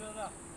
车的。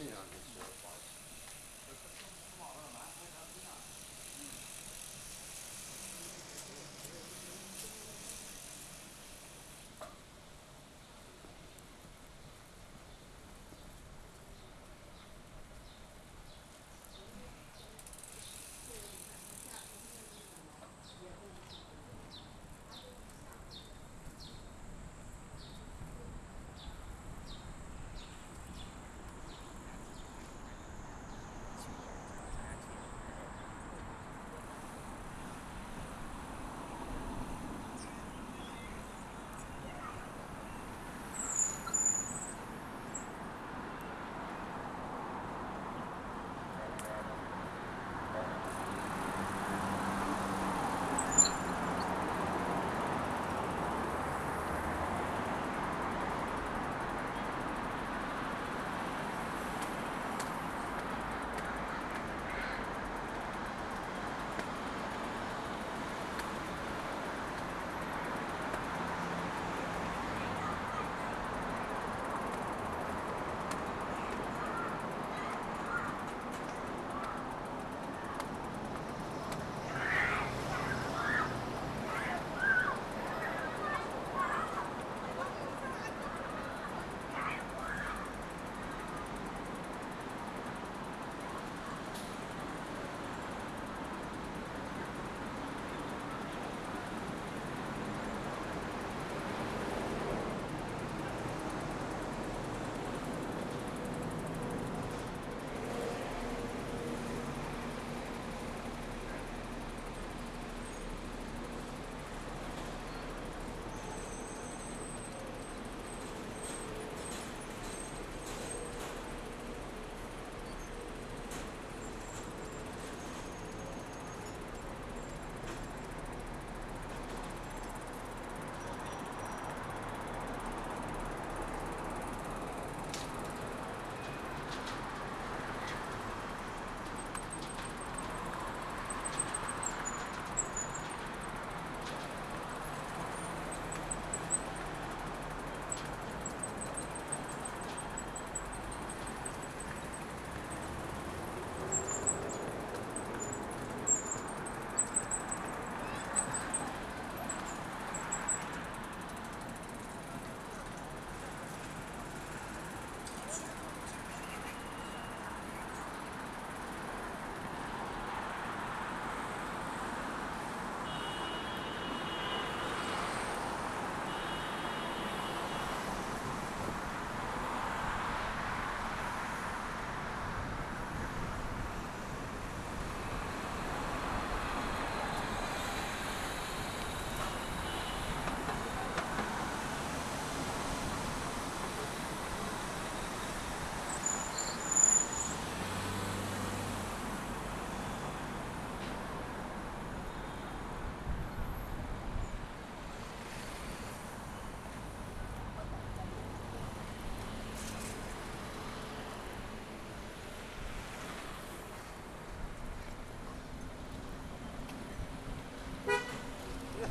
yani.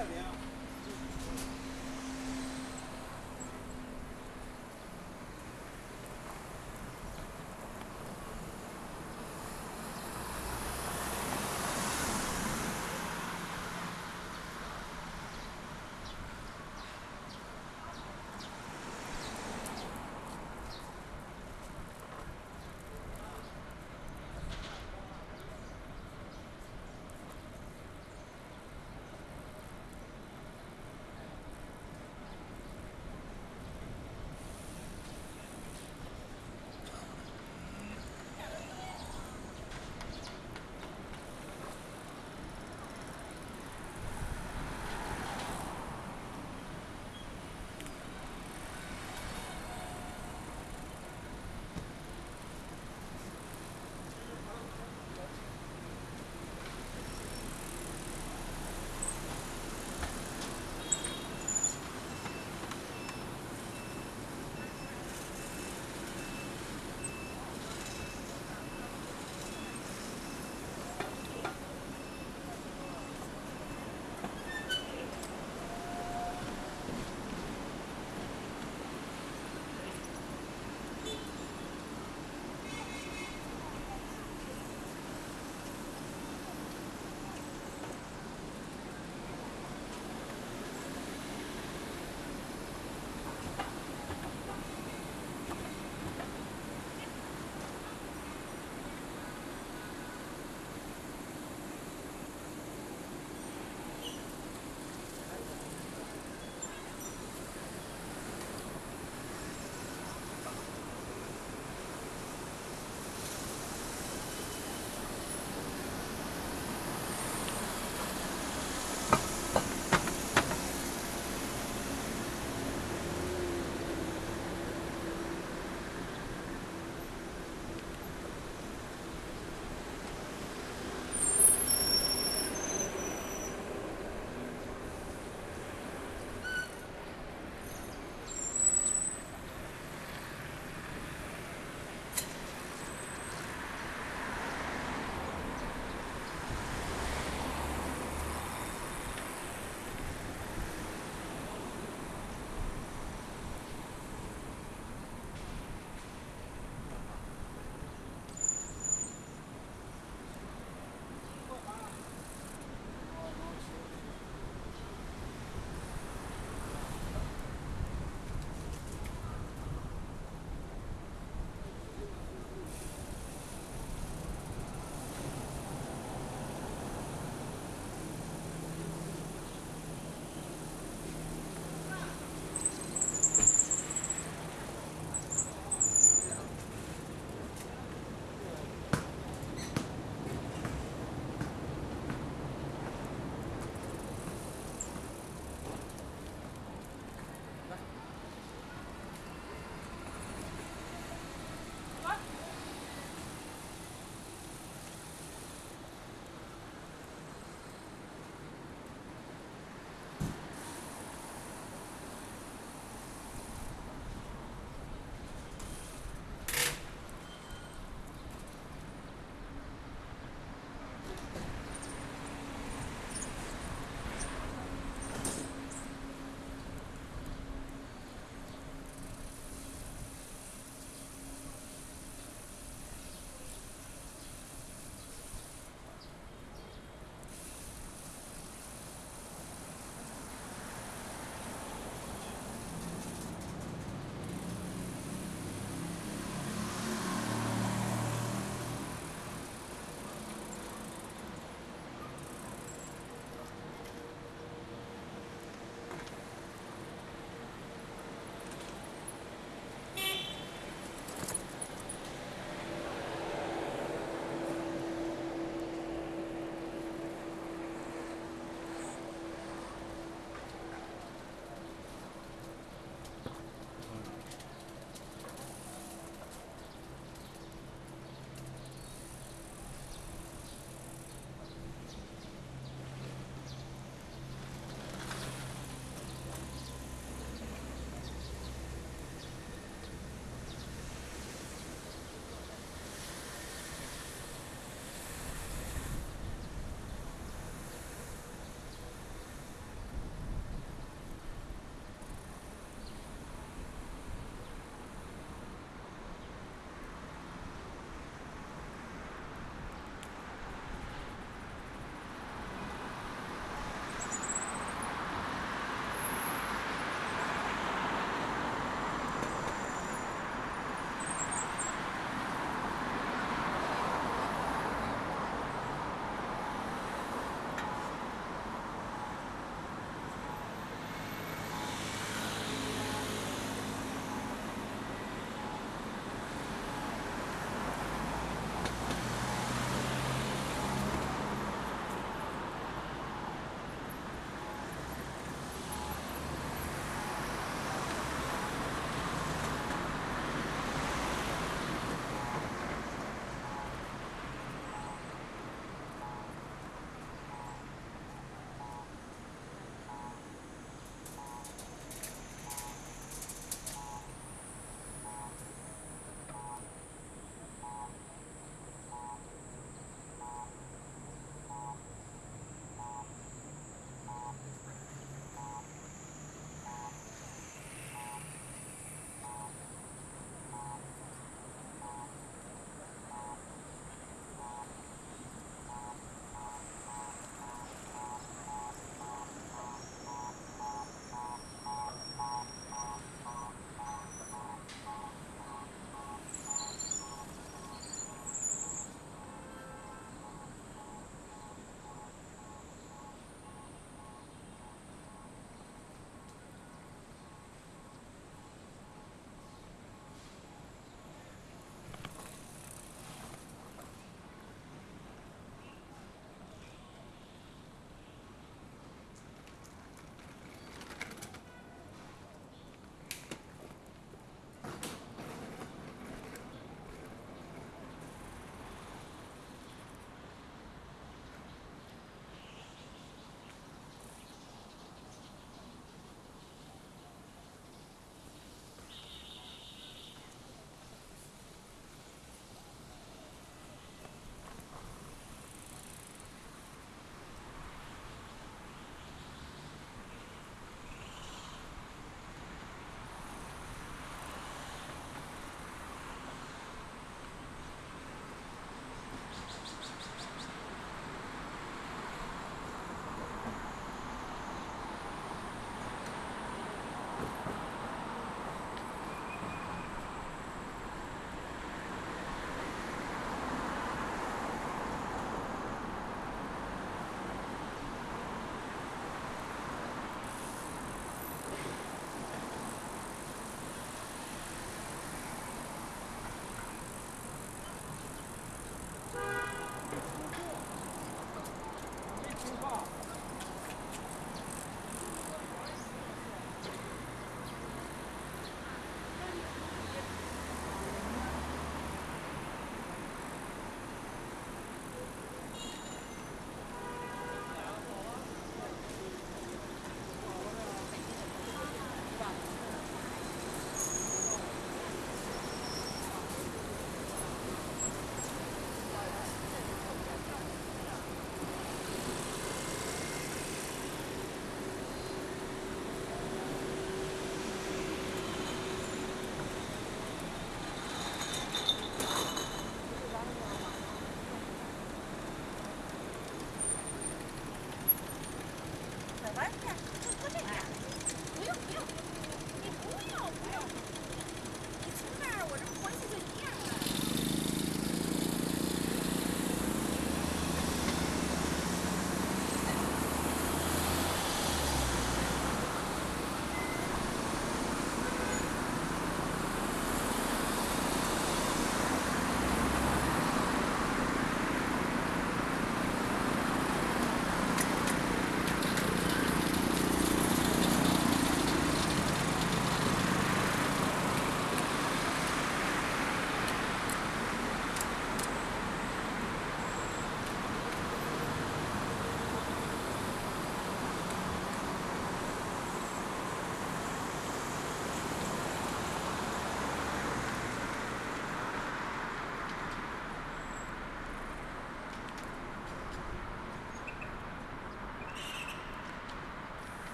italiano.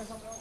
nosotros.